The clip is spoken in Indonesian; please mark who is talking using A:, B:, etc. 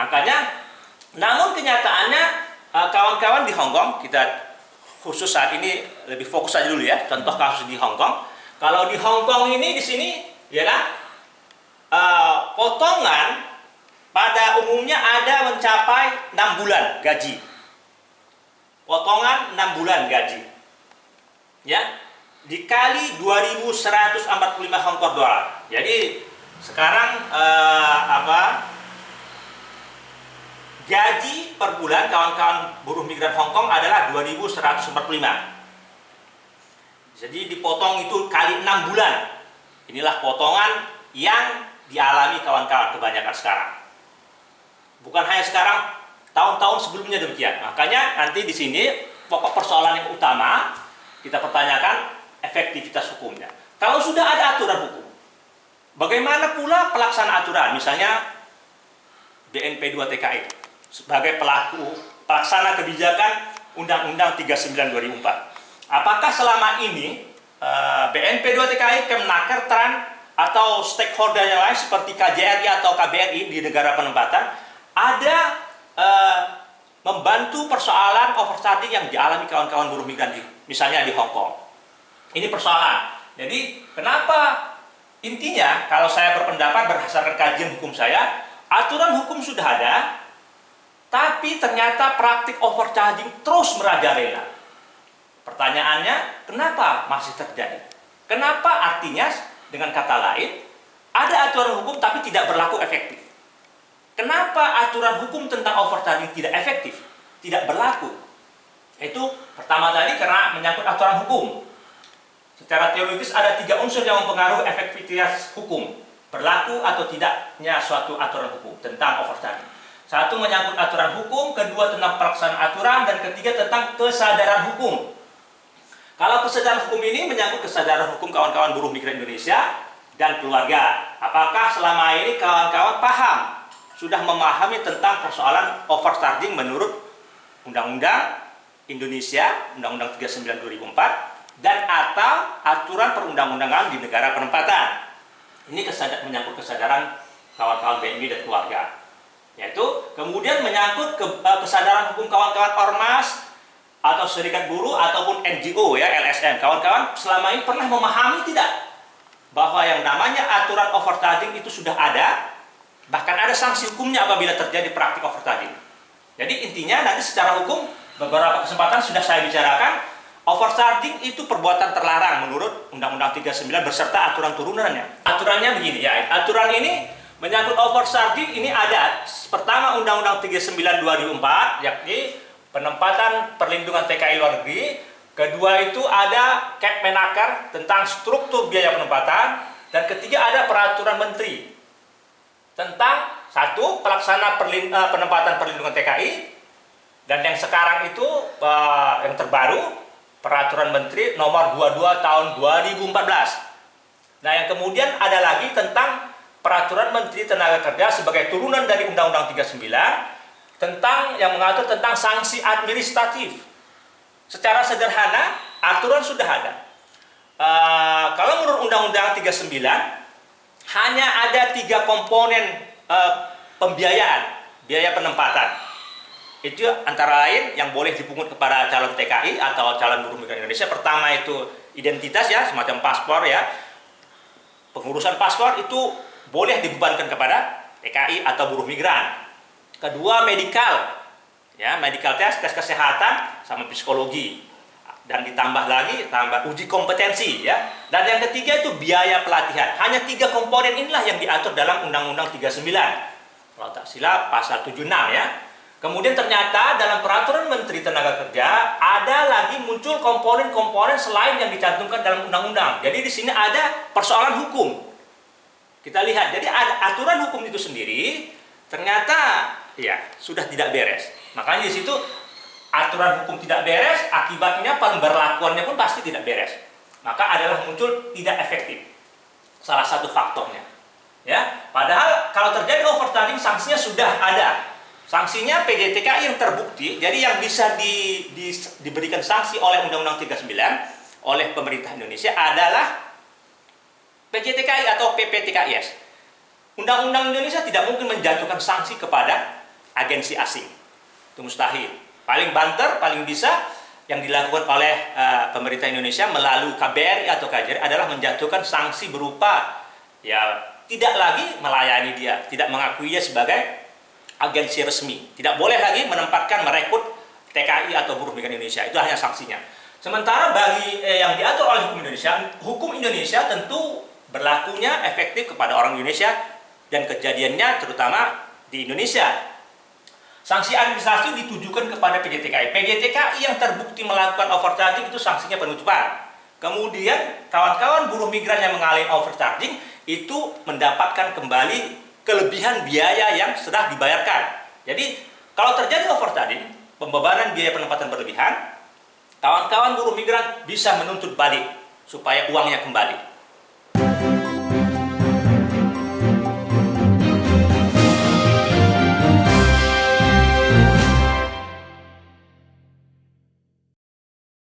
A: Makanya, namun kenyataannya eh, kawan-kawan di Hong Kong, kita khusus saat ini lebih fokus aja dulu ya, contoh kasus di Hong Kong. Kalau di Hong Kong ini di sini, ya kan, eh, potongan pada umumnya ada mencapai 6 bulan gaji. Potongan 6 bulan gaji. Ya, dikali 2145 Hong Kong dolar. Jadi sekarang eh, apa gaji per bulan kawan-kawan buruh migran Hong Kong adalah 2145. Jadi dipotong itu kali 6 bulan. Inilah potongan yang dialami kawan-kawan kebanyakan sekarang. Bukan hanya sekarang, tahun-tahun sebelumnya demikian. Makanya nanti di sini pokok persoalan yang utama kita pertanyakan efektivitas hukumnya. Kalau sudah ada aturan hukum, bagaimana pula pelaksanaan aturan? Misalnya BNP 2 TKI sebagai pelaku pelaksana kebijakan Undang-Undang 39 2004. Apakah selama ini eh, BNP 2 TKI, Kemnaker, Tran atau stakeholder yang lain seperti KJRI atau KBRI di negara penempatan ada eh, membantu persoalan overcharging yang dialami kawan-kawan buruh migran di, misalnya di Hong Kong. Ini persoalan. Jadi kenapa intinya kalau saya berpendapat berdasarkan kajian hukum saya, aturan hukum sudah ada, tapi ternyata praktik overcharging terus merajalela. Pertanyaannya, kenapa masih terjadi? Kenapa artinya dengan kata lain, ada aturan hukum tapi tidak berlaku efektif? Kenapa aturan hukum tentang overcharging tidak efektif? Tidak berlaku? Itu pertama tadi karena menyangkut aturan hukum. Secara teoritis ada tiga unsur yang mempengaruhi efektivitas hukum. Berlaku atau tidaknya suatu aturan hukum tentang overcharging. Satu menyangkut aturan hukum, kedua tentang pelaksanaan aturan, dan ketiga tentang kesadaran hukum. Kalau kesadaran hukum ini menyangkut kesadaran hukum kawan-kawan buruh migran Indonesia dan keluarga. Apakah selama ini kawan-kawan paham, sudah memahami tentang persoalan overcharging menurut Undang-Undang Indonesia, Undang-Undang 39 2004, dan atau aturan perundang-undangan di negara penempatan. Ini kesadar, menyangkut kesadaran kawan-kawan BNI dan keluarga. Yaitu kemudian menyangkut ke, eh, kesadaran hukum kawan-kawan ormas atau serikat buruh ataupun NGO ya LSM. Kawan-kawan selama ini pernah memahami tidak bahwa yang namanya aturan overcharging itu sudah ada, bahkan ada sanksi hukumnya apabila terjadi praktik overcharging. Jadi intinya nanti secara hukum beberapa kesempatan sudah saya bicarakan overcharging itu perbuatan terlarang menurut Undang-Undang 39 beserta aturan turunannya. Aturannya begini ya, aturan ini menyangkut overcharging ini ada. Pertama Undang-Undang 39 2004 yakni penempatan perlindungan TKI luar negeri. Kedua itu ada Kepmenaker tentang struktur biaya penempatan. Dan ketiga ada peraturan menteri tentang satu pelaksana perlin, uh, penempatan perlindungan TKI dan yang sekarang itu uh, yang terbaru peraturan menteri nomor 22 tahun 2014 nah yang kemudian ada lagi tentang peraturan menteri tenaga kerja sebagai turunan dari undang-undang 39 tentang yang mengatur tentang sanksi administratif. Secara sederhana, aturan sudah ada. Uh, kalau menurut Undang-Undang 39, hanya ada tiga komponen uh, pembiayaan, biaya penempatan. Itu antara lain yang boleh dipungut kepada calon TKI atau calon buruh migran Indonesia. Pertama itu identitas ya, semacam paspor ya. Pengurusan paspor itu boleh dibebankan kepada TKI atau buruh migran. Kedua medikal, ya medical test, tes kesehatan sama psikologi dan ditambah lagi tambah uji kompetensi ya. Dan yang ketiga itu biaya pelatihan. Hanya tiga komponen inilah yang diatur dalam Undang-Undang 39. Kalau tak silap pasal 76 ya. Kemudian ternyata dalam peraturan Menteri Tenaga Kerja ada lagi muncul komponen-komponen selain yang dicantumkan dalam undang-undang. Jadi di sini ada persoalan hukum. Kita lihat, jadi ada aturan hukum itu sendiri ternyata ya sudah tidak beres. Makanya di situ aturan hukum tidak beres, akibatnya pemberlakuannya pun pasti tidak beres. Maka adalah muncul tidak efektif. Salah satu faktornya. Ya, padahal kalau terjadi overcharging sanksinya sudah ada. Sanksinya PDTKI yang terbukti, jadi yang bisa di, di, diberikan sanksi oleh Undang-Undang 39 oleh pemerintah Indonesia adalah PJTKI atau PPTKIS. Undang-Undang Indonesia tidak mungkin menjatuhkan sanksi kepada agensi asing. Itu mustahil. Paling banter, paling bisa yang dilakukan oleh uh, pemerintah Indonesia melalui KBRI atau KJRI adalah menjatuhkan sanksi berupa ya tidak lagi melayani dia, tidak mengakuinya sebagai agensi resmi. Tidak boleh lagi menempatkan merekrut TKI atau buruh migran Indonesia. Itu hanya sanksinya. Sementara bagi eh, yang diatur oleh hukum Indonesia, hukum Indonesia tentu berlakunya efektif kepada orang Indonesia dan kejadiannya terutama di Indonesia Sanksi administrasi ditujukan kepada PJTKI. PJTKI yang terbukti melakukan overcharging itu sanksinya penutupan. Kemudian kawan-kawan buruh migran yang mengalami overcharging itu mendapatkan kembali kelebihan biaya yang sudah dibayarkan. Jadi kalau terjadi overcharging, pembebanan biaya penempatan berlebihan, kawan-kawan buruh migran bisa menuntut balik supaya uangnya kembali.